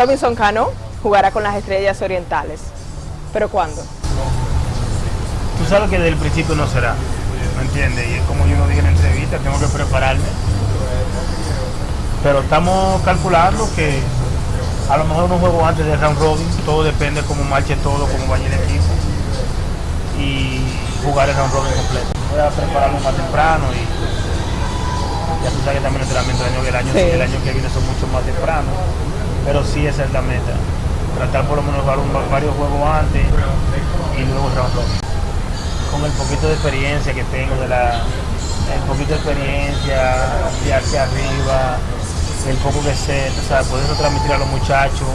Robinson Cano jugará con las Estrellas Orientales. ¿Pero cuándo? Tú sabes que desde el principio no será, ¿me entiendes? Y es como yo lo dije en la entrevista, tengo que prepararme. Pero estamos calculando que a lo mejor un juego antes de round robin, todo depende de cómo marche todo, cómo vaya el equipo. Y jugar el round robin completo. Voy a prepararme más temprano y ya tú sabes que también el entrenamiento del año, el año, Sí. el año que viene son mucho más temprano. Pero sí esa es la meta. Tratar por lo menos jugar varios juegos antes y luego round con el poquito de experiencia que tengo, de la, el poquito de experiencia de hacia arriba, el poco que sé, tú sabes, poderlo transmitir a los muchachos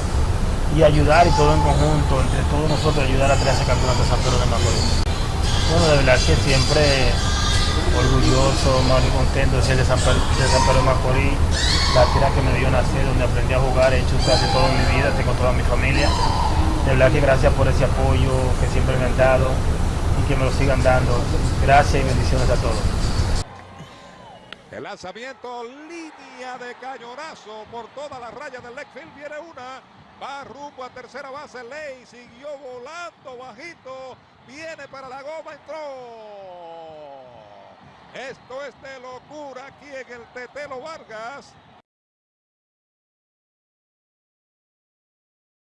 y ayudar y todo en conjunto, entre todos nosotros, ayudar a traer ese campeonato de San Pedro de Macorís. Bueno, de verdad que siempre orgulloso, más y contento de ser de San Pedro de, San Pedro Macorís, la tierra que me dio nacer, donde aprendí a jugar, he hecho casi toda mi vida, tengo toda mi familia. De verdad que gracias por ese apoyo que siempre me han dado y que me lo sigan dando. Gracias y bendiciones a todos. El lanzamiento, línea de cañonazo por toda la raya del left field. Viene una, va rumbo a tercera base. Ley siguió volando bajito. Viene para la goma, entró. Esto es de locura aquí en el Tetelo Vargas.